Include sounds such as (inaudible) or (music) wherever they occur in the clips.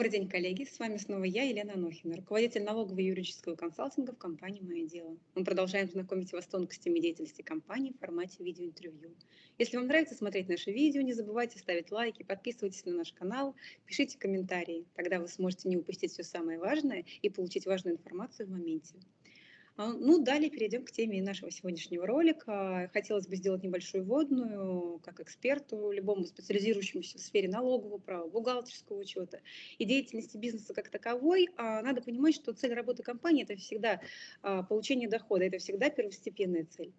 Добрый день, коллеги. С вами снова я, Елена Анохина, руководитель налогового юридического консалтинга в компании «Мое дело». Мы продолжаем знакомить вас с тонкостями деятельности компании в формате видеоинтервью. Если вам нравится смотреть наши видео, не забывайте ставить лайки, подписывайтесь на наш канал, пишите комментарии. Тогда вы сможете не упустить все самое важное и получить важную информацию в моменте. А, ну, далее перейдем к теме нашего сегодняшнего ролика. Хотелось бы сделать небольшую вводную, как эксперту, любому специализирующемуся в сфере налогового права, бухгалтерского учета и деятельности бизнеса как таковой. А, надо понимать, что цель работы компании – это всегда а, получение дохода, это всегда первостепенная цель.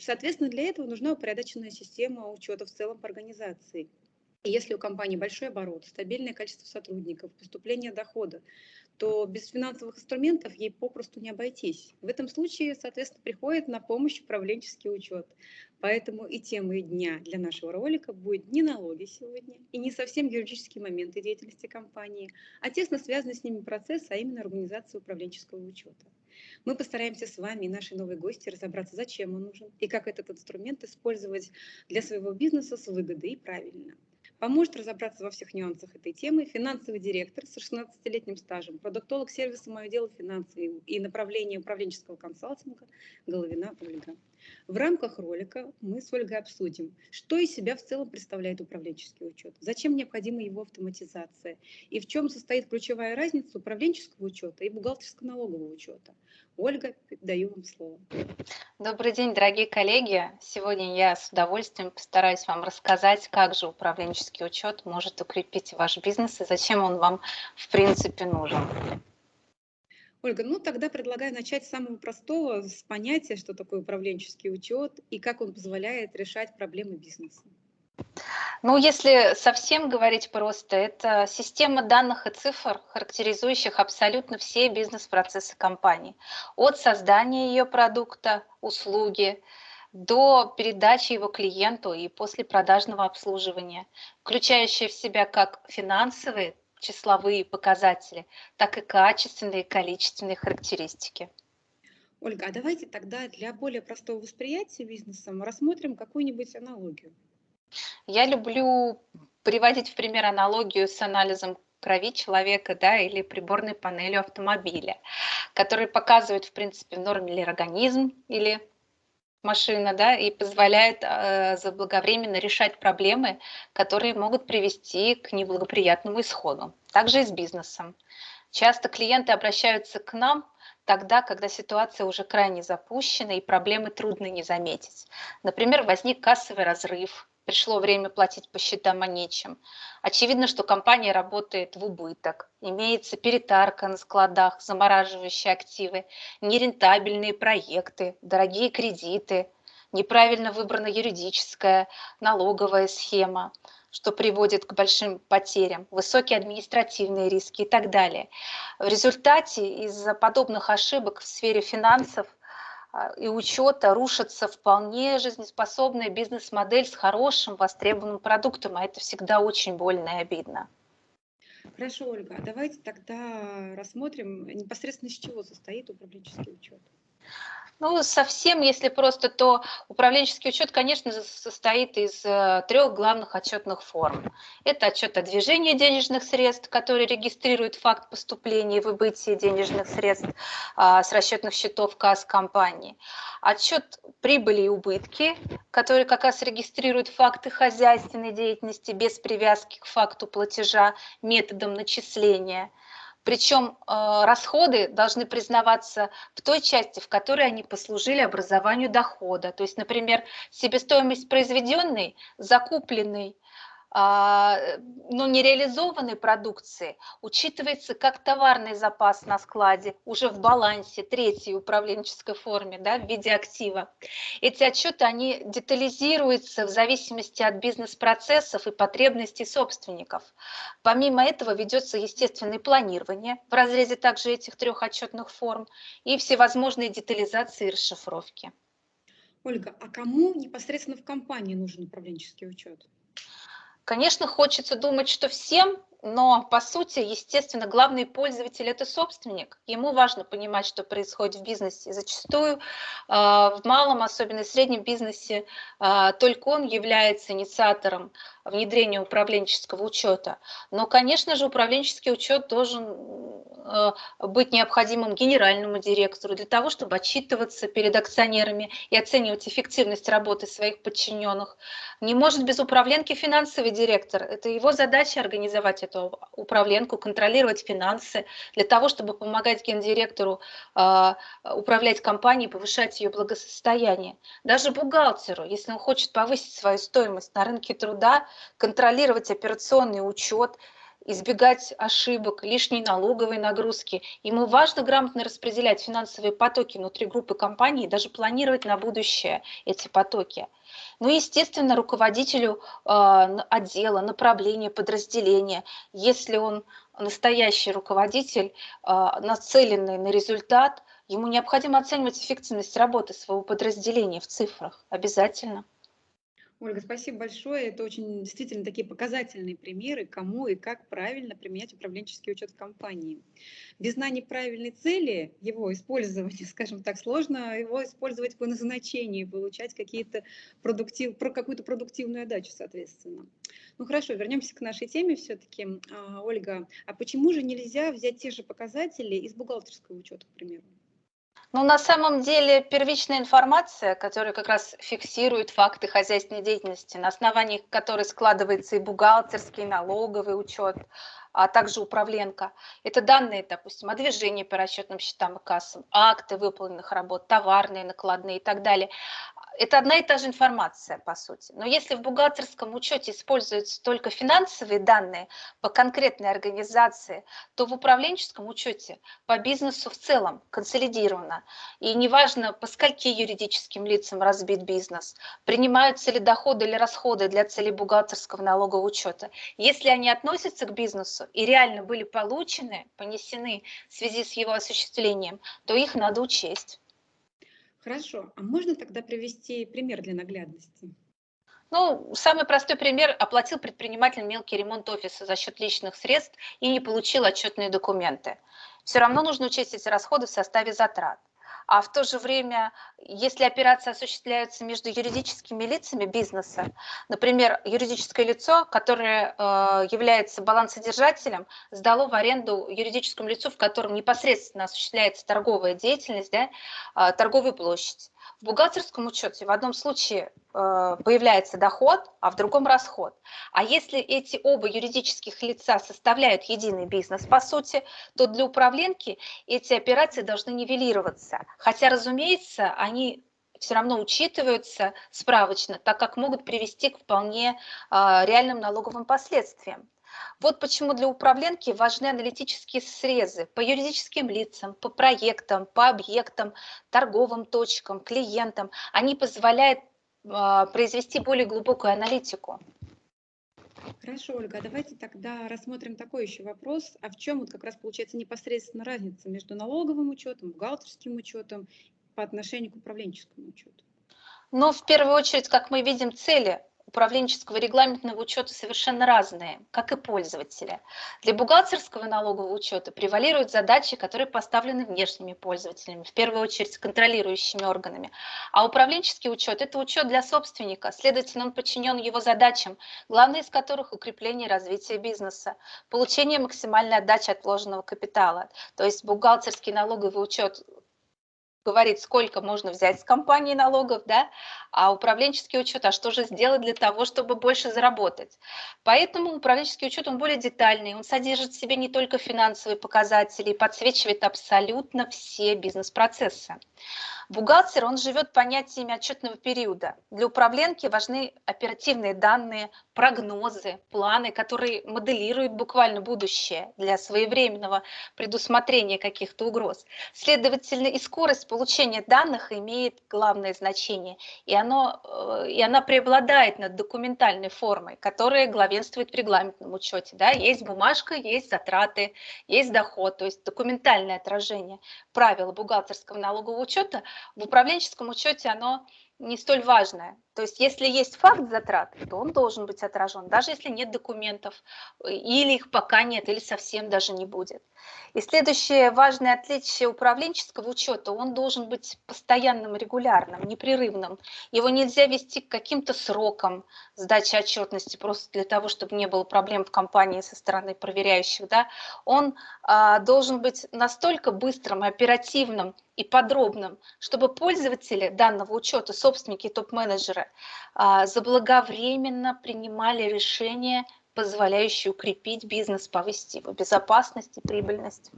Соответственно, для этого нужна упорядоченная система учета в целом по организации. Если у компании большой оборот, стабильное количество сотрудников, поступление дохода, то без финансовых инструментов ей попросту не обойтись. В этом случае, соответственно, приходит на помощь управленческий учет. Поэтому и темой дня для нашего ролика будет не налоги сегодня и не совсем юридические моменты деятельности компании, а тесно связанный с ними процесс, а именно организация управленческого учета. Мы постараемся с вами и нашей новой гости разобраться, зачем он нужен и как этот инструмент использовать для своего бизнеса с выгодой и правильно. Поможет разобраться во всех нюансах этой темы финансовый директор с 16-летним стажем, продуктолог сервиса «Мое дело финансы» и направление управленческого консалтинга Головина Ольга. В рамках ролика мы с Ольгой обсудим, что из себя в целом представляет управленческий учет, зачем необходима его автоматизация и в чем состоит ключевая разница управленческого учета и бухгалтерско-налогового учета. Ольга, даю вам слово. Добрый день, дорогие коллеги. Сегодня я с удовольствием постараюсь вам рассказать, как же управленческий учет может укрепить ваш бизнес и зачем он вам в принципе нужен. Ольга, ну тогда предлагаю начать с самого простого, с понятия, что такое управленческий учет и как он позволяет решать проблемы бизнеса. Ну, если совсем говорить просто, это система данных и цифр, характеризующих абсолютно все бизнес-процессы компании. От создания ее продукта, услуги, до передачи его клиенту и после продажного обслуживания, включающая в себя как финансовые, числовые показатели, так и качественные и количественные характеристики. Ольга, а давайте тогда для более простого восприятия бизнеса мы рассмотрим какую-нибудь аналогию. Я люблю приводить в пример аналогию с анализом крови человека да, или приборной панелью автомобиля, который показывает, в принципе, норме ли организм или машина, да, и позволяет э, заблаговременно решать проблемы, которые могут привести к неблагоприятному исходу. Также и с бизнесом. Часто клиенты обращаются к нам тогда, когда ситуация уже крайне запущена и проблемы трудно не заметить. Например, возник кассовый разрыв, пришло время платить по счетам, а нечем. Очевидно, что компания работает в убыток, имеется перетарка на складах, замораживающие активы, нерентабельные проекты, дорогие кредиты, неправильно выбрана юридическая, налоговая схема, что приводит к большим потерям, высокие административные риски и так далее. В результате из-за подобных ошибок в сфере финансов – и учета рушится вполне жизнеспособная бизнес-модель с хорошим востребованным продуктом, а это всегда очень больно и обидно. Хорошо, Ольга, давайте тогда рассмотрим непосредственно из чего состоит управленческий учет. Ну, совсем, если просто, то управленческий учет, конечно, состоит из э, трех главных отчетных форм. Это отчет о движении денежных средств, который регистрирует факт поступления и выбытия денежных средств а, с расчетных счетов касс компании. Отчет прибыли и убытки, который как раз регистрирует факты хозяйственной деятельности без привязки к факту платежа методом начисления – причем э, расходы должны признаваться в той части, в которой они послужили образованию дохода. То есть, например, себестоимость произведенной, закупленной ну, нереализованной продукции учитывается как товарный запас на складе уже в балансе третьей управленческой форме да, в виде актива. Эти отчеты они детализируются в зависимости от бизнес-процессов и потребностей собственников. Помимо этого ведется естественное планирование в разрезе также этих трех отчетных форм и всевозможные детализации и расшифровки. Ольга, а кому непосредственно в компании нужен управленческий учет? Конечно, хочется думать, что всем, но по сути, естественно, главный пользователь – это собственник. Ему важно понимать, что происходит в бизнесе. Зачастую в малом, особенно в среднем бизнесе, только он является инициатором внедрения управленческого учета. Но, конечно же, управленческий учет должен Э, быть необходимым генеральному директору для того, чтобы отчитываться перед акционерами и оценивать эффективность работы своих подчиненных. Не может без управленки финансовый директор. Это его задача организовать эту управленку, контролировать финансы для того, чтобы помогать гендиректору э, управлять компанией, повышать ее благосостояние. Даже бухгалтеру, если он хочет повысить свою стоимость на рынке труда, контролировать операционный учет, избегать ошибок, лишней налоговой нагрузки. Ему важно грамотно распределять финансовые потоки внутри группы компаний и даже планировать на будущее эти потоки. Ну и, естественно, руководителю э, отдела, направления, подразделения, если он настоящий руководитель, э, нацеленный на результат, ему необходимо оценивать эффективность работы своего подразделения в цифрах обязательно. Ольга, спасибо большое. Это очень действительно такие показательные примеры, кому и как правильно применять управленческий учет в компании. Без знания правильной цели, его использования, (laughs) скажем так, сложно его использовать по назначению, получать какие-то продуктив, про какую-то продуктивную отдачу, соответственно. Ну хорошо, вернемся к нашей теме все-таки. А, Ольга, а почему же нельзя взять те же показатели из бухгалтерского учета, к примеру? Ну, на самом деле, первичная информация, которая как раз фиксирует факты хозяйственной деятельности, на основании которой складывается и бухгалтерский, и налоговый учет, а также управленка. Это данные, допустим, о движении по расчетным счетам и кассам, акты выполненных работ, товарные, накладные и так далее это одна и та же информация, по сути. Но если в бухгалтерском учете используются только финансовые данные по конкретной организации, то в управленческом учете по бизнесу в целом консолидировано. И неважно, по скольки юридическим лицам разбит бизнес, принимаются ли доходы или расходы для целей бухгалтерского налогового учета. Если они относятся к бизнесу и реально были получены, понесены в связи с его осуществлением, то их надо учесть. Хорошо. А можно тогда привести пример для наглядности? Ну, самый простой пример. Оплатил предприниматель мелкий ремонт офиса за счет личных средств и не получил отчетные документы. Все равно нужно учесть эти расходы в составе затрат а в то же время, если операции осуществляются между юридическими лицами бизнеса, например, юридическое лицо, которое э, является балансодержателем, сдало в аренду юридическому лицу, в котором непосредственно осуществляется торговая деятельность, да, э, торговую площадь. В бухгалтерском учете в одном случае э, появляется доход, а в другом расход. А если эти оба юридических лица составляют единый бизнес, по сути, то для управленки эти операции должны нивелироваться. Хотя, разумеется, они все равно учитываются справочно, так как могут привести к вполне э, реальным налоговым последствиям. Вот почему для управленки важны аналитические срезы по юридическим лицам, по проектам, по объектам, торговым точкам, клиентам. Они позволяют э, произвести более глубокую аналитику. Хорошо, Ольга, а давайте тогда рассмотрим такой еще вопрос. А в чем вот как раз получается непосредственно разница между налоговым учетом, бухгалтерским учетом по отношению к управленческому учету? Ну, в первую очередь, как мы видим, цели управленческого регламентного учета совершенно разные, как и пользователи. Для бухгалтерского налогового учета превалируют задачи, которые поставлены внешними пользователями, в первую очередь контролирующими органами. А управленческий учет – это учет для собственника, следовательно, он подчинен его задачам, главное из которых – укрепление и развитие бизнеса, получение максимальной отдачи от вложенного капитала. То есть бухгалтерский налоговый учет говорит, сколько можно взять с компании налогов, да, а управленческий учет, а что же сделать для того, чтобы больше заработать. Поэтому управленческий учет, он более детальный, он содержит в себе не только финансовые показатели, подсвечивает абсолютно все бизнес-процессы. Бухгалтер, он живет понятиями отчетного периода. Для управленки важны оперативные данные, прогнозы, планы, которые моделируют буквально будущее для своевременного предусмотрения каких-то угроз. Следовательно, и скорость получения данных имеет главное значение, и, оно, э, и она преобладает над документальной формой, которая главенствует в регламентном учете. Да? Есть бумажка, есть затраты, есть доход, то есть документальное отражение правил бухгалтерского налогового учета в управленческом учете оно не столь важное. То есть если есть факт затрат, то он должен быть отражен, даже если нет документов, или их пока нет, или совсем даже не будет. И следующее важное отличие управленческого учета, он должен быть постоянным, регулярным, непрерывным. Его нельзя вести к каким-то срокам сдачи отчетности, просто для того, чтобы не было проблем в компании со стороны проверяющих. Да? Он а, должен быть настолько быстрым, оперативным и подробным, чтобы пользователи данного учета, собственники топ-менеджеры, а, заблаговременно принимали решения позволяющие укрепить бизнес, повысить его безопасность и прибыльность.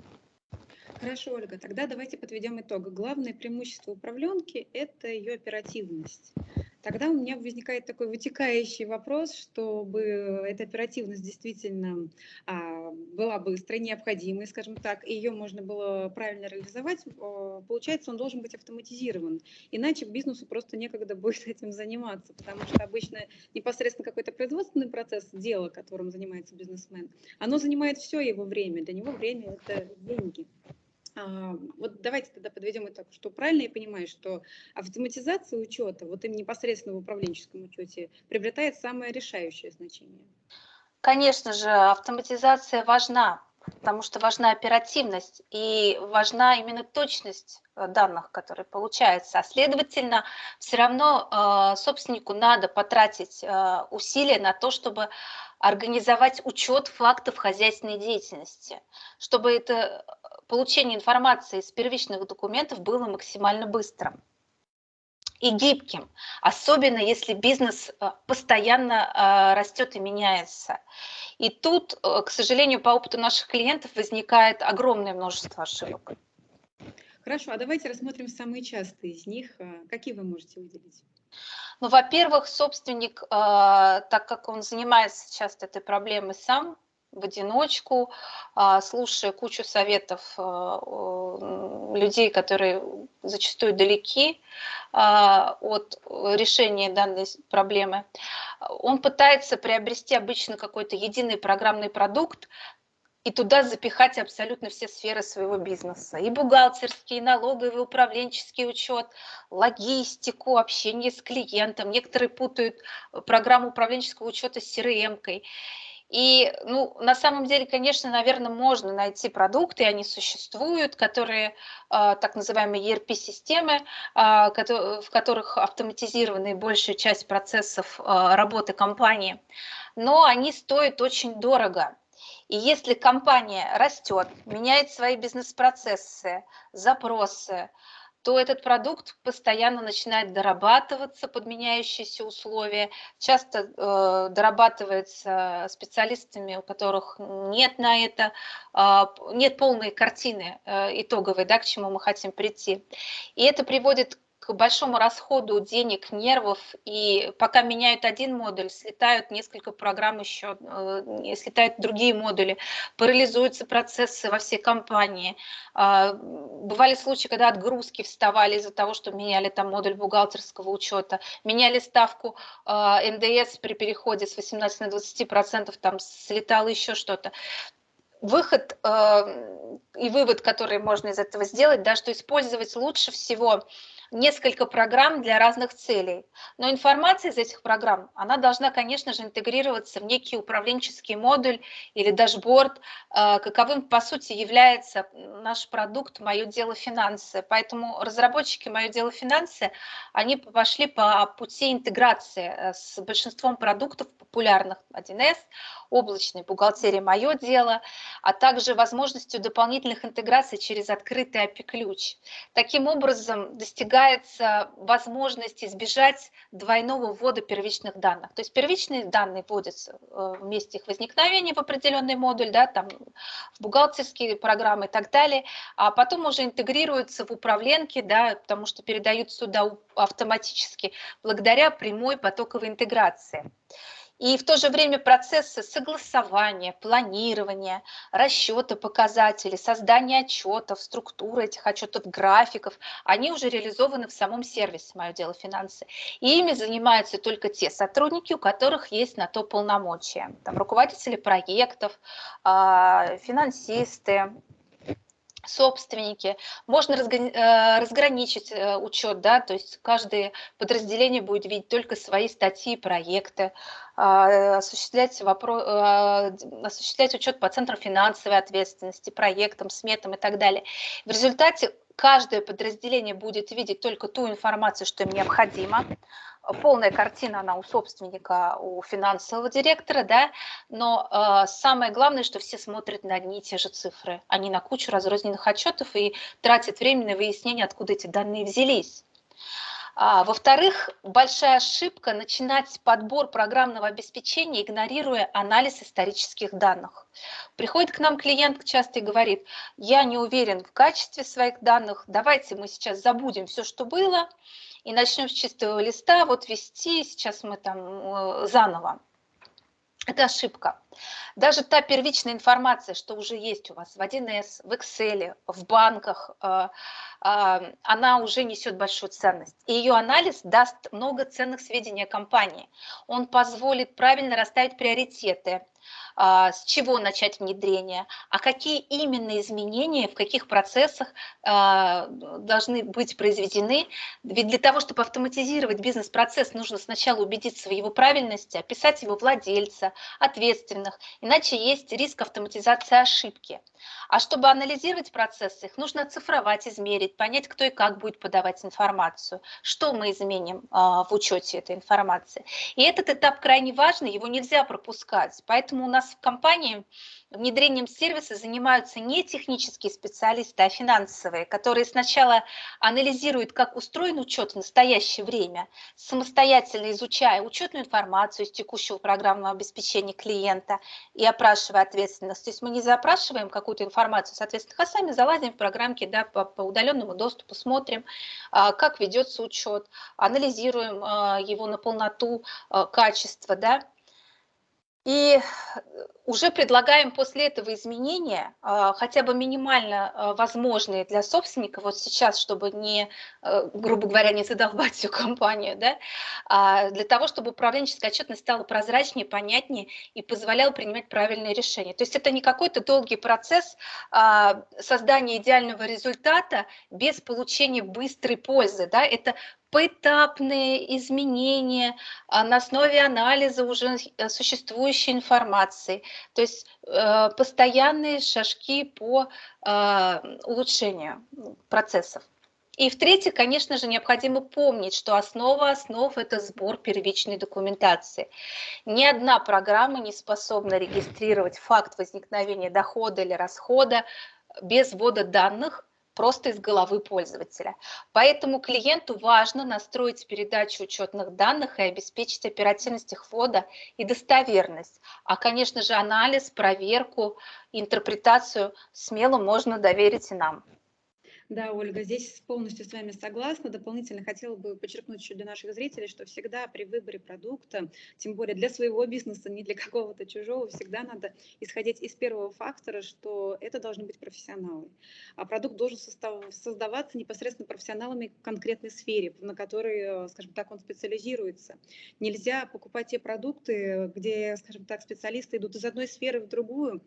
Хорошо, Ольга, тогда давайте подведем итог. Главное преимущество управленки – это ее оперативность. Тогда у меня возникает такой вытекающий вопрос, чтобы эта оперативность действительно а, была быстрой, необходимой, скажем так, и ее можно было правильно реализовать, получается, он должен быть автоматизирован. Иначе бизнесу просто некогда будет (laughs) этим заниматься, потому что обычно непосредственно какой-то производственный процесс, дело, которым занимается бизнесмен, оно занимает все его время. Для него время – это деньги. А, вот давайте тогда подведем итог, что правильно я понимаю, что автоматизация учета, вот им непосредственно в управленческом учете, приобретает самое решающее значение? Конечно же, автоматизация важна, потому что важна оперативность и важна именно точность э, данных, которые получаются. А следовательно, все равно э, собственнику надо потратить э, усилия на то, чтобы организовать учет фактов хозяйственной деятельности, чтобы это получение информации из первичных документов было максимально быстрым и гибким, особенно если бизнес э, постоянно э, растет и меняется. И тут, э, к сожалению, по опыту наших клиентов возникает огромное множество ошибок. Хорошо, а давайте рассмотрим самые частые из них. Какие вы можете выделить? Ну, во-первых, собственник, так как он занимается часто этой проблемой сам, в одиночку, а, слушая кучу советов а, людей, которые зачастую далеки а, от решения данной проблемы, он пытается приобрести обычно какой-то единый программный продукт, и туда запихать абсолютно все сферы своего бизнеса. И бухгалтерский, и налоговый, управленческий учет, логистику, общение с клиентом. Некоторые путают программу управленческого учета с CRM-кой. И, ну, на самом деле, конечно, наверное, можно найти продукты, они существуют, которые, э, так называемые ERP-системы, э, в которых автоматизирована большая часть процессов э, работы компании, но они стоят очень дорого. И если компания растет, меняет свои бизнес-процессы, запросы, то этот продукт постоянно начинает дорабатываться под меняющиеся условия, часто э, дорабатывается специалистами, у которых нет на это, э, нет полной картины э, итоговой, да, к чему мы хотим прийти. И это приводит к большому расходу денег, нервов, и пока меняют один модуль, слетают несколько программ еще, э, слетают другие модули, парализуются процессы во всей компании. А, бывали случаи, когда отгрузки вставали из-за того, что меняли там модуль бухгалтерского учета, меняли ставку а, НДС при переходе с 18 на 20 процентов, там слетало еще что-то выход э, и вывод, который можно из этого сделать, да, что использовать лучше всего несколько программ для разных целей. Но информация из этих программ, она должна, конечно же, интегрироваться в некий управленческий модуль или дашборд, э, каковым, по сути, является наш продукт «Мое дело финансы». Поэтому разработчики «Мое дело финансы», они пошли по пути интеграции э, с большинством продуктов популярных 1С, облачной бухгалтерии «Мое дело», а также возможностью дополнительных интеграций через открытый API-ключ. Таким образом, достигается возможность избежать двойного ввода первичных данных. То есть первичные данные вводятся э, в месте их возникновения в определенный модуль, да, там, в бухгалтерские программы и так далее, а потом уже интегрируются в управленке, да, потому что передают сюда автоматически благодаря прямой потоковой интеграции. И в то же время процессы согласования, планирования, расчета показателей, создания отчетов, структуры этих отчетов, графиков, они уже реализованы в самом сервисе «Мое дело финансы». И ими занимаются только те сотрудники, у которых есть на то полномочия. Там руководители проектов, а, финансисты, собственники. Можно э, разграничить э, учет, да, то есть каждое подразделение будет видеть только свои статьи, проекты, а, осуществлять, вопрос, а, осуществлять учет по центрам финансовой ответственности, проектам, сметам и так далее. В результате каждое подразделение будет видеть только ту информацию, что им необходимо, полная картина, она у собственника, у финансового директора, да, но э, самое главное, что все смотрят на одни и те же цифры, не на кучу разрозненных отчетов и тратят время на выяснение, откуда эти данные взялись. А, Во-вторых, большая ошибка начинать подбор программного обеспечения, игнорируя анализ исторических данных. Приходит к нам клиент часто и говорит, я не уверен в качестве своих данных, давайте мы сейчас забудем все, что было, и начнем с чистого листа вот вести, сейчас мы там э, заново. Это ошибка. Даже та первичная информация, что уже есть у вас в 1С, в Excel, в банках, э, э, она уже несет большую ценность. И ее анализ даст много ценных сведений о компании. Он позволит правильно расставить приоритеты, а, с чего начать внедрение, а какие именно изменения, в каких процессах должны быть произведены. Ведь для того, чтобы автоматизировать бизнес-процесс, нужно сначала убедиться в его правильности, описать его владельца, ответственных, иначе есть риск автоматизации ошибки. А чтобы анализировать процессы, их нужно оцифровать, измерить, понять, кто и как будет подавать информацию, что мы изменим в учете этой информации. И этот этап крайне важный, его нельзя пропускать. Поэтому у нас в компании внедрением сервиса занимаются не технические специалисты, а финансовые, которые сначала анализируют, как устроен учет в настоящее время, самостоятельно изучая учетную информацию из текущего программного обеспечения клиента и опрашивая ответственность. То есть мы не запрашиваем какую-то информацию, соответственно, а сами залазим в программки да, по, по удаленному доступу, смотрим, а, как ведется учет, анализируем а, его на полноту а, качества, да, и уже предлагаем после этого изменения, а, хотя бы минимально а, возможные для собственника, вот сейчас, чтобы не, э, грубо говоря, не задолбать всю компанию, да, а для того, чтобы управленческая отчетность стала прозрачнее, понятнее и позволяла принимать правильные решения. То есть это не какой-то долгий процесс создания идеального результата без получения быстрой пользы, да, это поэтапные изменения на основе анализа уже э, существующей информации, то есть э, постоянные шажки по э, улучшению процессов. И в-третьих, конечно же, необходимо помнить, что основа основ – это сбор первичной документации. Ни одна программа не способна регистрировать факт возникновения дохода или расхода без ввода данных просто из головы пользователя. Поэтому клиенту важно настроить передачу учетных данных и обеспечить оперативность их ввода и достоверность. А, конечно же, анализ, проверку, интерпретацию смело можно доверить и нам. Да, Ольга, здесь полностью с вами согласна. Дополнительно хотела бы подчеркнуть еще для наших зрителей, что всегда при выборе продукта, тем более для своего бизнеса, не для какого-то чужого, всегда надо исходить из первого фактора, что это должны быть профессионалы. А продукт должен создаваться непосредственно профессионалами в конкретной сфере, на которой, скажем так, он специализируется. Нельзя покупать те продукты, где, скажем так, специалисты идут из одной сферы в другую,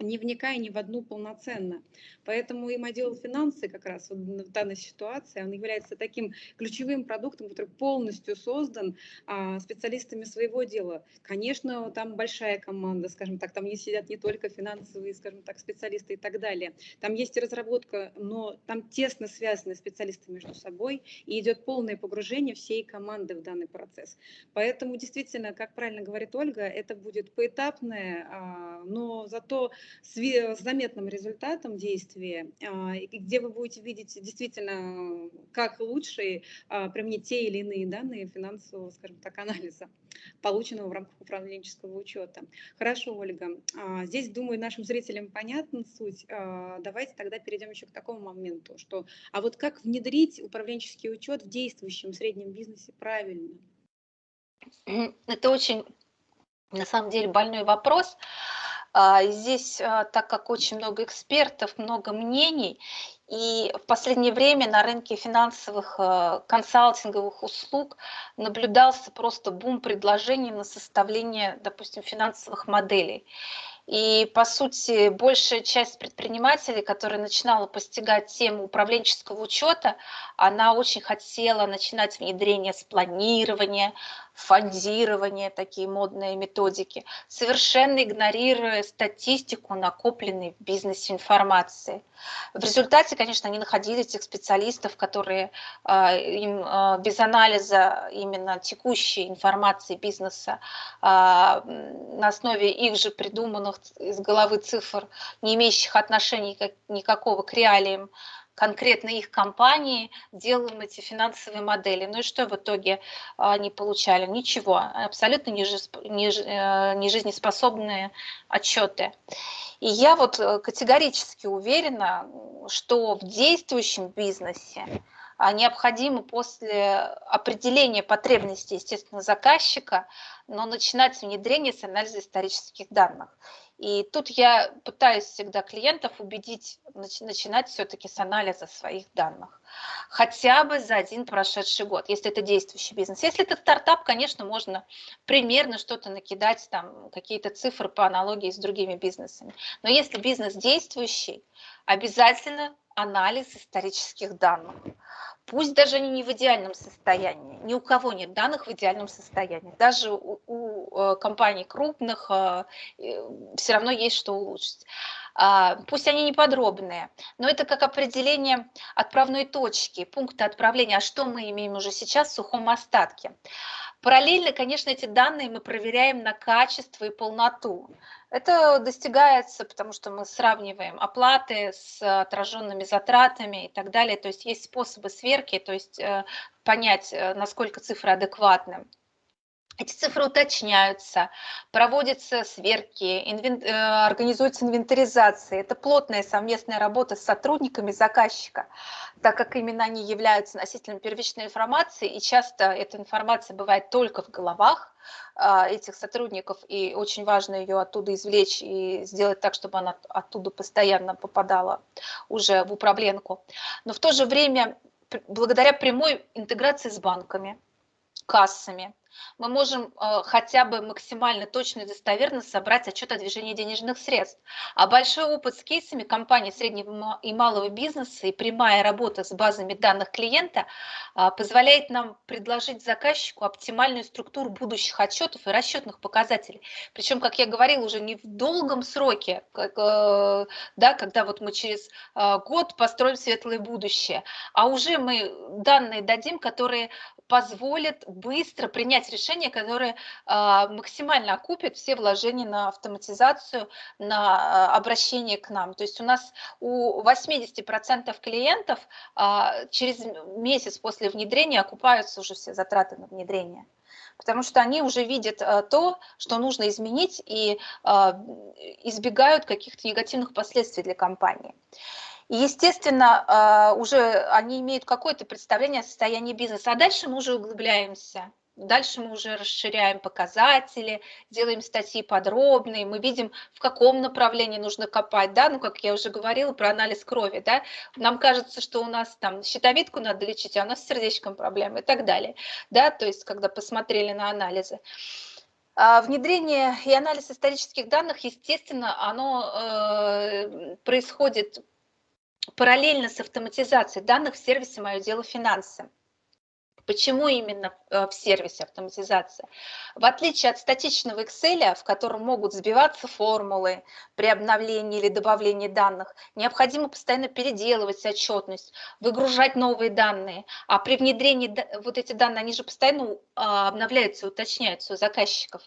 не вникая ни в одну полноценно. Поэтому им отдел финансы как раз в данной ситуации, он является таким ключевым продуктом, который полностью создан а, специалистами своего дела. Конечно, там большая команда, скажем так, там не сидят не только финансовые, скажем так, специалисты и так далее. Там есть и разработка, но там тесно связаны специалисты между собой, и идет полное погружение всей команды в данный процесс. Поэтому действительно, как правильно говорит Ольга, это будет поэтапное, а, но зато с, заметным результатом действия, а, где вы будете видеть действительно, как лучше а, применить те или иные данные финансового, скажем так, анализа, полученного в рамках управленческого учета. Хорошо, Ольга. А, здесь, думаю, нашим зрителям понятна суть. Давайте тогда перейдем еще к такому моменту, что а вот как внедрить управленческий учет в действующем среднем бизнесе правильно? Это очень, на самом деле, больной вопрос. Здесь, а, так как очень много экспертов, много мнений, и в последнее время на рынке финансовых а, консалтинговых услуг наблюдался просто бум предложений на составление, допустим, финансовых моделей. И, по сути, большая часть предпринимателей, которая начинала постигать тему управленческого учета, она очень хотела начинать внедрение с планирования, фондирования, такие модные методики, совершенно игнорируя статистику, накопленной в бизнесе информации. В результате, конечно, они находили этих специалистов, которые э, им э, без анализа именно текущей информации бизнеса э, на основе их же придуманных из головы цифр, не имеющих отношения никакого к реалиям, конкретно их компании делаем эти финансовые модели. Ну и что в итоге они получали? Ничего, абсолютно не э, отчеты. И я вот э, категорически уверена, что в действующем бизнесе а, необходимо после определения потребностей, естественно, заказчика, но начинать внедрение с анализа исторических данных. И тут я пытаюсь всегда клиентов убедить начинать все-таки с анализа своих данных. Хотя бы за один прошедший год, если это действующий бизнес. Если это стартап, конечно, можно примерно что-то накидать, там какие-то цифры по аналогии с другими бизнесами. Но если бизнес действующий, обязательно анализ исторических данных. Пусть даже они не в идеальном состоянии, ни у кого нет данных в идеальном состоянии. Даже у, у э, компаний крупных э, все равно есть что улучшить. А, пусть они не подробные, но это как определение отправной точки, пункта отправления, а что мы имеем уже сейчас в сухом остатке. Параллельно, конечно, эти данные мы проверяем на качество и полноту. Это достигается, потому что мы сравниваем оплаты с отраженными затратами и так далее. То есть есть способы сверки, то есть э, понять, э, насколько цифры адекватны. Эти цифры уточняются, проводятся сверки, инвен... Э, организуется инвентаризация. Это плотная совместная работа с сотрудниками заказчика, так как именно они являются носителем первичной информации, и часто эта информация бывает только в головах а, этих сотрудников, и очень важно ее оттуда извлечь и сделать так, чтобы она оттуда постоянно попадала уже в управленку. Но в то же время, благодаря прямой интеграции с банками, кассами, мы можем э, хотя бы максимально точно и достоверно собрать отчет о движении денежных средств. А большой опыт с кейсами компаний среднего и малого бизнеса и прямая работа с базами данных клиента э, позволяет нам предложить заказчику оптимальную структуру будущих отчетов и расчетных показателей. Причем, как я говорила, уже не в долгом сроке, как, э, да, когда вот мы через э, год построим светлое будущее, а уже мы данные дадим, которые позволят быстро принять решение, которое а, максимально окупит все вложения на автоматизацию, на а, обращение к нам. То есть у нас у 80% клиентов а, через месяц после внедрения окупаются уже все затраты на внедрение потому что они уже видят то, что нужно изменить и избегают каких-то негативных последствий для компании. И, естественно, уже они имеют какое-то представление о состоянии бизнеса, а дальше мы уже углубляемся. Дальше мы уже расширяем показатели, делаем статьи подробные, мы видим, в каком направлении нужно копать, да, ну, как я уже говорила про анализ крови, да, нам кажется, что у нас там щитовидку надо лечить, а у нас с сердечком проблемы и так далее, да, то есть когда посмотрели на анализы. А внедрение и анализ исторических данных, естественно, оно э, происходит параллельно с автоматизацией данных в сервисе «Мое дело финансы». Почему именно э, в сервисе автоматизация? В отличие от статичного Excel, в котором могут сбиваться формулы при обновлении или добавлении данных, необходимо постоянно переделывать отчетность, выгружать новые данные. А при внедрении вот эти данные, они же постоянно а, обновляются, уточняются у заказчиков.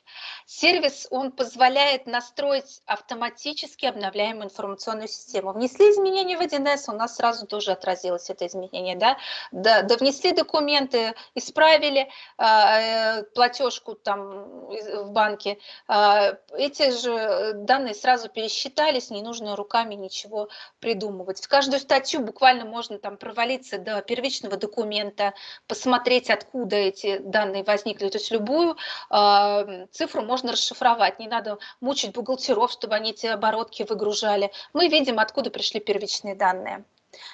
Сервис, он позволяет настроить автоматически обновляемую информационную систему. Внесли изменения в 1С, у нас сразу тоже отразилось это изменение. Да? Да, да внесли документы, исправили а, э, платежку там в банке, а, эти же данные сразу пересчитались, не нужно руками ничего придумывать. В каждую статью буквально можно там провалиться до первичного документа, посмотреть, откуда эти данные возникли. То есть любую а, цифру можно расшифровать, не надо мучить бухгалтеров, чтобы они эти оборотки выгружали. Мы видим, откуда пришли первичные данные.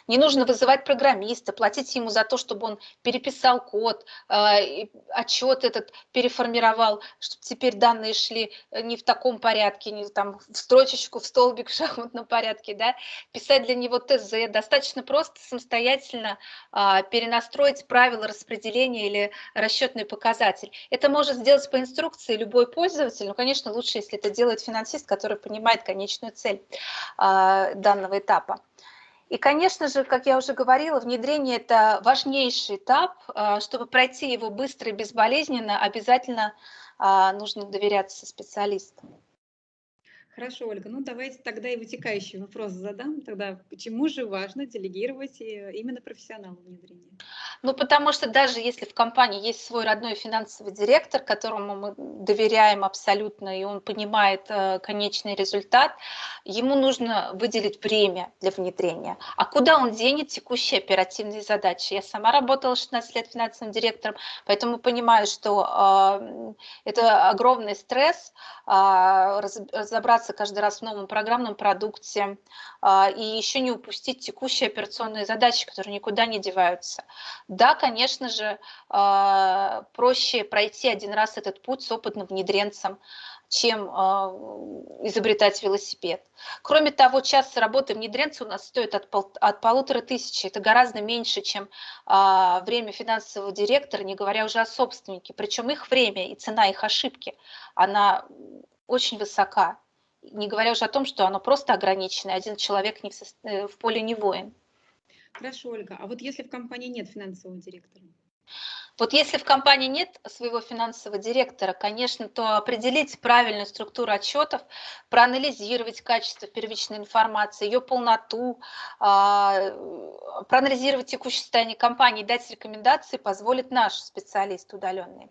Не нужно вызывать программиста, платить ему за то, чтобы он переписал код, э, отчет этот переформировал, чтобы теперь данные шли э, не в таком порядке, не там в строчечку, в столбик в шахматном порядке, да, писать для него ТЗ. Достаточно просто самостоятельно а, перенастроить правила распределения или расчетный показатель. Это может сделать по инструкции любой пользователь, но, конечно, лучше, если это делает финансист, который понимает конечную цель а, данного этапа. И, конечно же, как я уже говорила, внедрение – это важнейший этап. А, чтобы пройти его быстро и безболезненно, обязательно а, нужно доверяться специалистам. Хорошо, Ольга, ну давайте тогда и вытекающий вопрос задам. Тогда почему же важно делегировать э, именно профессионалу внедрения? Ну, потому что даже если в компании есть свой родной финансовый директор, которому мы доверяем абсолютно, и он понимает э, конечный результат, ему нужно выделить время для внедрения. А куда он денет текущие оперативные задачи? Я сама работала 16 лет финансовым директором, поэтому понимаю, что э, это огромный стресс э, разобраться каждый раз в новом программном продукте э, и еще не упустить текущие операционные задачи, которые никуда не деваются. Да, конечно же, а, проще пройти один раз этот путь с опытным внедренцем, чем а, изобретать велосипед. Кроме того, час работы внедренца у нас стоит от, пол, от полутора тысячи. Это гораздо меньше, чем а, время финансового директора, не говоря уже о собственнике. Причем их время и цена их ошибки, она очень высока. Не говоря уже о том, что оно просто ограничено, один человек не в, э, в поле не воин. Хорошо, Ольга. А вот если в компании нет финансового директора? Вот если в компании нет своего финансового директора, конечно, то определить правильную структуру отчетов, проанализировать качество первичной информации, ее полноту, а, проанализировать текущее состояние компании, дать рекомендации позволит наш специалист удаленный.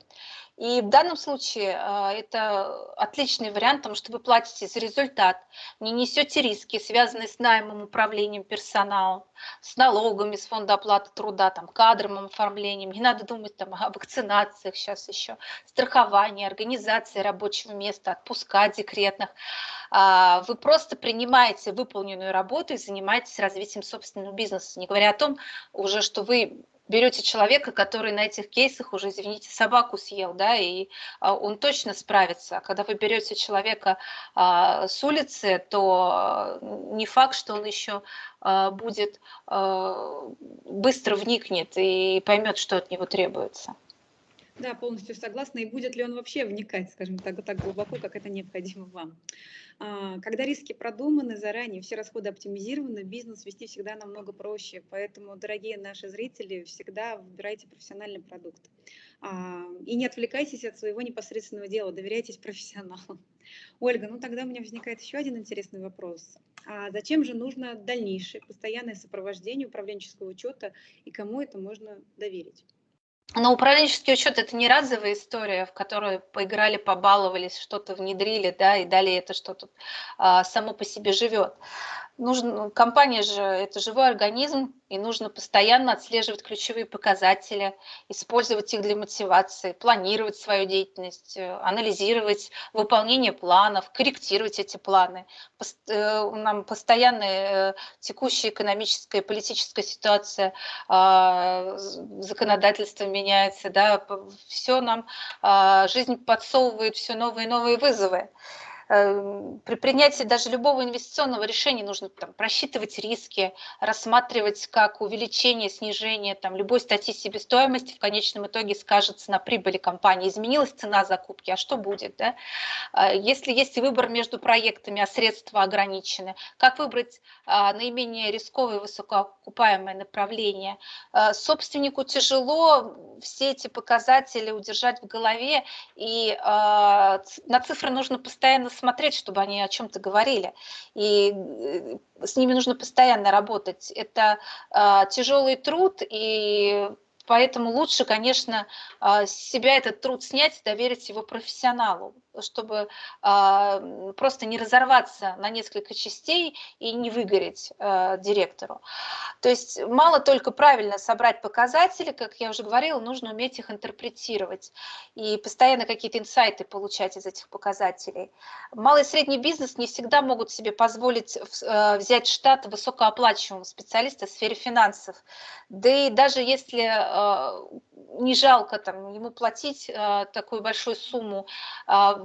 И в данном случае а, это отличный вариант, потому что вы платите за результат, не несете риски, связанные с наймом, управлением персоналом, с налогами, с фонда оплаты труда, там, кадровым оформлением. Не надо думать там, о вакцинациях сейчас еще, страховании, организации рабочего места, отпуска декретных. А, вы просто принимаете выполненную работу и занимаетесь развитием собственного бизнеса, не говоря о том уже, что вы берете человека, который на этих кейсах уже, извините, собаку съел, да, и а, он точно справится. А когда вы берете человека а, с улицы, то не факт, что он еще будет быстро вникнет и поймет, что от него требуется. Да, полностью согласна. И будет ли он вообще вникать, скажем так, так глубоко, как это необходимо вам? А, когда риски продуманы заранее, все расходы оптимизированы, бизнес вести всегда намного проще. Поэтому, дорогие наши зрители, всегда выбирайте профессиональный продукт. А, и не отвлекайтесь от своего непосредственного дела, доверяйтесь (laughs) профессионалам. Ольга, ну тогда у меня возникает еще один интересный вопрос. А зачем же нужно дальнейшее постоянное сопровождение управленческого учета и кому это можно доверить? Но управленческий учет это не разовая история, в которой поиграли, побаловались, что-то внедрили, да, и далее это что-то а, само по себе живет нужно, ну, компания же это живой организм, и нужно постоянно отслеживать ключевые показатели, использовать их для мотивации, планировать свою деятельность, э, анализировать выполнение планов, корректировать эти планы. Э, нам постоянно э, текущая экономическая и политическая ситуация, а, законодательство меняется, да, все нам а, жизнь подсовывает все новые и новые вызовы. Эм, при принятии даже любого инвестиционного решения нужно там, просчитывать риски, рассматривать как увеличение, снижение там, любой статьи себестоимости в конечном итоге скажется на прибыли компании. Изменилась цена закупки, а что будет? Да? А, если есть выбор между проектами, а средства ограничены, как выбрать а, наименее рисковое и высокоокупаемое направление? А, собственнику тяжело все эти показатели удержать в голове, и на цифры нужно постоянно смотреть, чтобы они о чем-то говорили. И э, с ними нужно постоянно работать. Это э, тяжелый труд, и поэтому лучше, конечно, э, себя этот труд снять, доверить его профессионалу. Чтобы э, просто не разорваться на несколько частей и не выгореть э, директору. То есть мало только правильно собрать показатели, как я уже говорила, нужно уметь их интерпретировать и постоянно какие-то инсайты получать из этих показателей. Малый и средний бизнес не всегда могут себе позволить э, взять штат высокооплачиваемого специалиста в сфере финансов. Да и даже если э, не жалко там, ему платить э, такую большую сумму,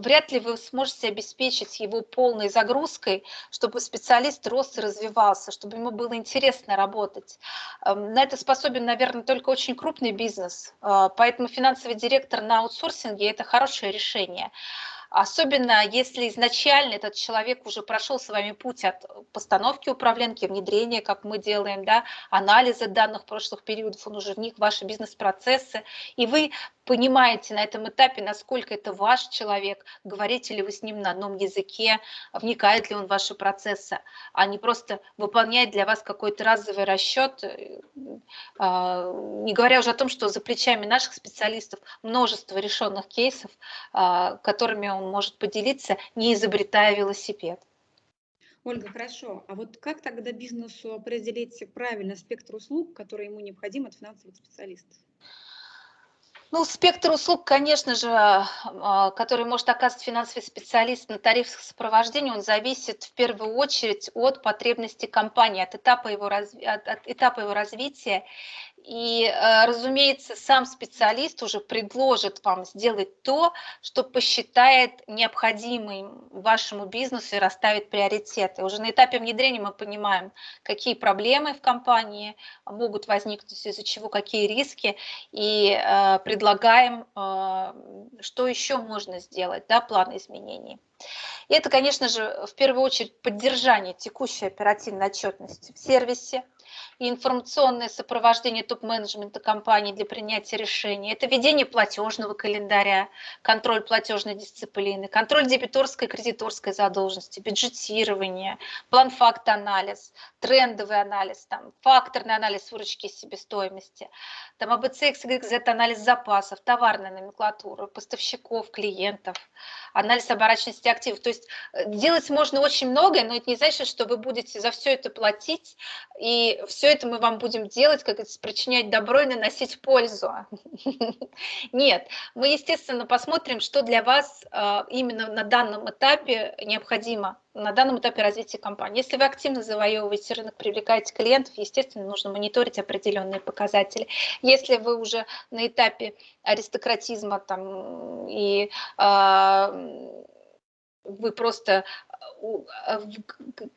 вряд ли вы сможете обеспечить его полной загрузкой, чтобы специалист рос и развивался, чтобы ему было интересно работать. Эм, на это способен, наверное, только очень крупный бизнес, поэтому финансовый директор на аутсорсинге – это хорошее решение. Особенно если изначально этот человек уже прошел с вами путь от постановки управленки, внедрения, как мы делаем, да, анализа данных прошлых периодов, он уже в ваши бизнес-процессы, и вы понимаете на этом этапе, насколько это ваш человек, говорите ли вы с ним на одном языке, вникает ли он в ваши процессы, а не просто выполняет для вас какой-то разовый расчет, э, а, не говоря уже о том, что за плечами наших специалистов множество решенных кейсов, а, которыми он может поделиться, не изобретая велосипед. Ольга, хорошо. А вот как тогда бизнесу определить правильно спектр услуг, которые ему необходим от финансовых специалистов? Ну, спектр услуг, конечно же, а, который может оказывать финансовый специалист на тарифах сопровождения, он зависит в первую очередь от потребностей компании, от этапа его, разви... от, от этапа его развития и, э, разумеется, сам специалист уже предложит вам сделать то, что посчитает необходимым вашему бизнесу и расставит приоритеты. Уже на этапе внедрения мы понимаем, какие проблемы в компании могут возникнуть, из-за чего какие риски, и э, предлагаем, э, что еще можно сделать, да, план изменений. И это, конечно же, в первую очередь поддержание текущей оперативной отчетности в сервисе, и информационное сопровождение топ-менеджмента компании для принятия решений. Это ведение платежного календаря, контроль платежной дисциплины, контроль дебиторской и кредиторской задолженности, бюджетирование, план факт-анализ, трендовый анализ, там, факторный анализ выручки и себестоимости, там АБЦ, XYZ, анализ запасов, товарная номенклатура, поставщиков, клиентов, анализ оборачиваемости активов. То есть э, делать можно очень многое, но это не значит, что вы будете за все это платить, и все это мы вам будем делать, как это причинять добро и наносить пользу. (laughs) Нет, мы, естественно, посмотрим, что для вас э, именно на данном этапе необходимо на данном этапе развития компании. Если вы активно завоевываете рынок, привлекаете клиентов, естественно, нужно мониторить определенные показатели. Если вы уже на этапе аристократизма там, и э, вы просто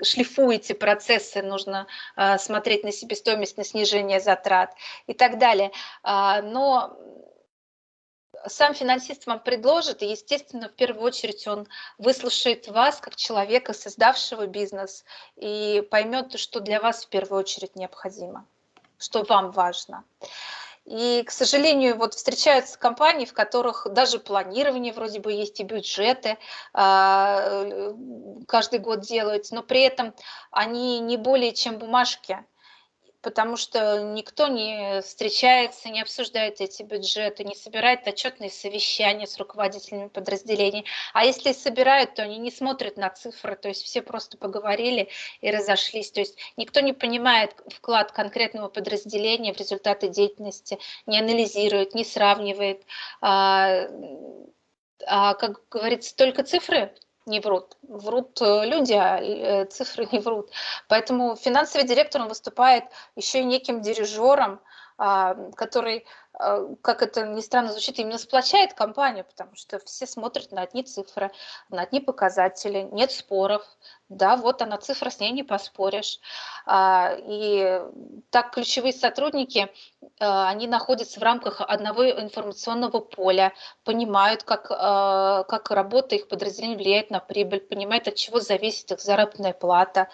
шлифуете процессы, нужно э, смотреть на себестоимость, на снижение затрат и так далее. А, но сам финансист вам предложит, и, естественно, в первую очередь он выслушает вас как человека, создавшего бизнес, и поймет, что для вас в первую очередь необходимо, что вам важно. И, к сожалению, вот встречаются компании, в которых даже планирование вроде бы есть и бюджеты а, каждый год делают, но при этом они не более чем бумажки потому что никто не встречается, не обсуждает эти бюджеты, не собирает отчетные совещания с руководителями подразделений. А если собирают, то они не смотрят на цифры, то есть все просто поговорили и разошлись. То есть никто не понимает вклад конкретного подразделения в результаты деятельности, не анализирует, не сравнивает. А, а как говорится, только цифры не врут. Врут э, люди, а э, цифры (laughs) не врут. Поэтому финансовый директор, он выступает еще и неким дирижером, а, который как это ни странно звучит, именно сплочает компанию, потому что все смотрят на одни цифры, на одни показатели, нет споров, да, вот она цифра, с ней не поспоришь. А, и так ключевые сотрудники, а, они находятся в рамках одного информационного поля, понимают, как, как работа их подразделения влияет на прибыль, понимают, от чего зависит их заработная плата,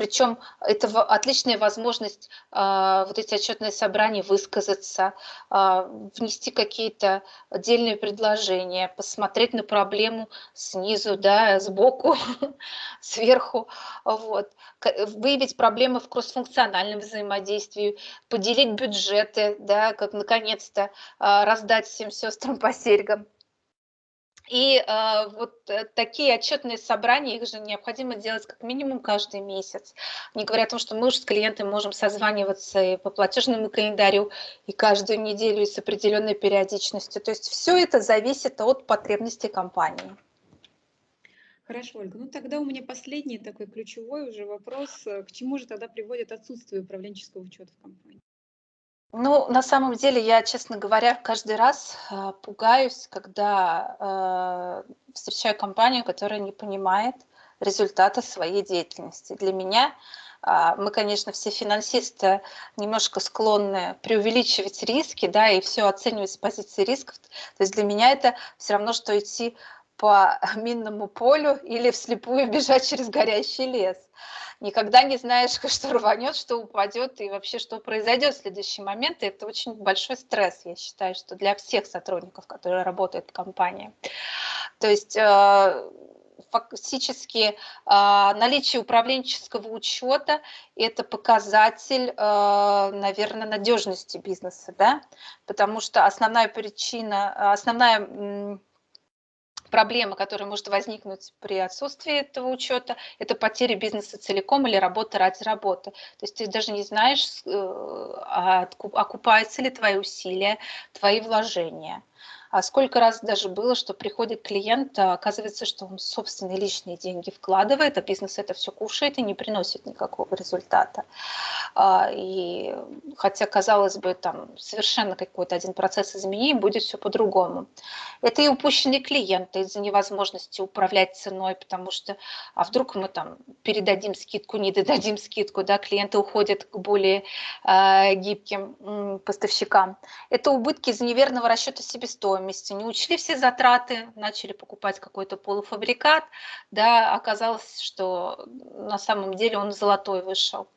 причем это отличная возможность э, вот эти отчетные собрания высказаться, э, внести какие-то отдельные предложения, посмотреть на проблему снизу, да, сбоку, (laughs) сверху, вот. выявить проблемы в кроссфункциональном взаимодействии, поделить бюджеты, да, как наконец-то э, раздать всем сестрам по серьгам И э, вот такие отчетные собрания, их же необходимо делать как минимум каждый месяц. Не говоря о том, что мы уже с клиентами можем созваниваться и по платежному календарю, и каждую неделю, и с определенной периодичностью. То есть все это зависит от потребностей компании. Хорошо, Ольга. Ну тогда у меня последний такой ключевой уже вопрос. К чему же тогда приводит отсутствие управленческого учета в компании? Ну, на самом деле, я, честно говоря, каждый раз э, пугаюсь, когда э, встречаю компанию, которая не понимает результата своей деятельности. Для меня э, мы, конечно, все финансисты немножко склонны преувеличивать риски, да, и все оценивать с позиции рисков. То есть для меня это все равно, что идти по (laughs) минному полю или вслепую бежать через горящий лес никогда не знаешь, (laughs) что рванет, что упадет и вообще что произойдет в следующий момент. И это очень большой стресс, я считаю, что для всех сотрудников, которые работают в компании. То есть э, фактически э, наличие управленческого учета – это показатель, э, наверное, надежности бизнеса, да? потому что основная причина, основная проблема, которая может возникнуть при отсутствии этого учета, это потеря бизнеса целиком или работа ради работы. То есть ты даже не знаешь, э, окупаются ли твои усилия, твои вложения. А сколько раз даже было, что приходит клиент, а оказывается, что он собственные личные деньги вкладывает, а бизнес это все кушает и не приносит никакого результата. А, и хотя, казалось бы, там совершенно какой-то один процесс изменений, будет все по-другому. Это и упущенные клиенты из-за невозможности управлять ценой, потому что, а вдруг мы там передадим скидку, не додадим скидку, да, клиенты уходят к более э, гибким поставщикам. Это убытки из-за неверного расчета себестоимости стоимости, не учли все затраты, начали покупать какой-то полуфабрикат, да, оказалось, что на самом деле он золотой вышел.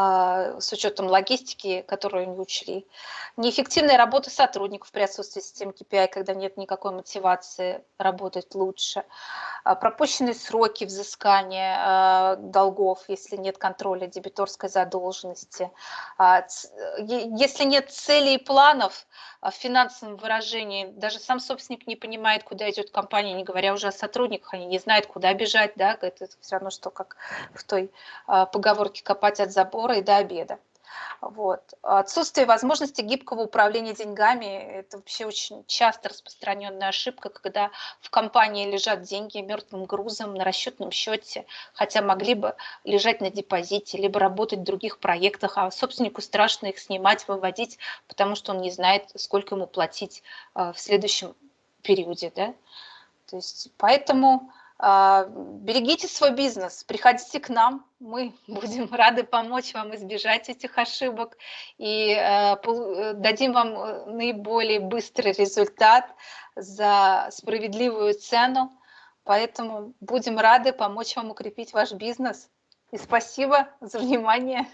А, с учетом логистики, которую не учли. Неэффективная работа сотрудников при отсутствии системы KPI, когда нет никакой мотивации работать лучше. А, пропущенные сроки взыскания а, долгов, если нет контроля дебиторской задолженности. Если нет целей и планов в финансовом выражении, даже сам собственник не понимает, куда идет компания, не говоря уже о сотрудниках, они не знают, куда бежать, да, это все равно, что как в той поговорке копать от забора забора и до обеда. Вот. Отсутствие возможности гибкого управления деньгами – это вообще очень часто распространенная ошибка, когда в компании лежат деньги мертвым грузом на расчетном счете, хотя могли бы лежать на депозите, либо работать в других проектах, а собственнику страшно их снимать, выводить, потому что он не знает, сколько ему платить а, в следующем периоде. Да? То есть, поэтому берегите свой бизнес, приходите к нам, мы (laughs) будем рады помочь вам избежать этих ошибок и э, э, дадим вам э, наиболее быстрый результат за справедливую цену. Поэтому будем рады помочь вам укрепить ваш бизнес. И спасибо за внимание.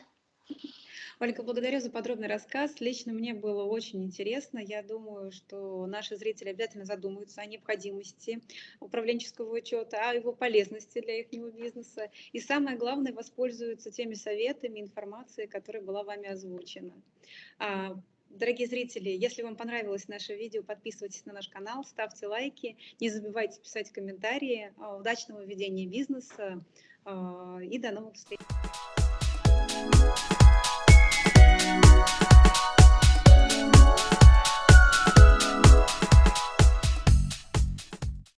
Ольга, благодарю за подробный рассказ. Лично мне было очень интересно. Я думаю, что наши зрители обязательно задумаются о необходимости управленческого учета, о его полезности для их бизнеса. И самое главное, воспользуются теми советами, информацией, которая была вами озвучена. А, дорогие зрители, если вам понравилось наше видео, подписывайтесь на наш канал, ставьте лайки, не забывайте писать комментарии. Удачного ведения бизнеса а, и до новых встреч!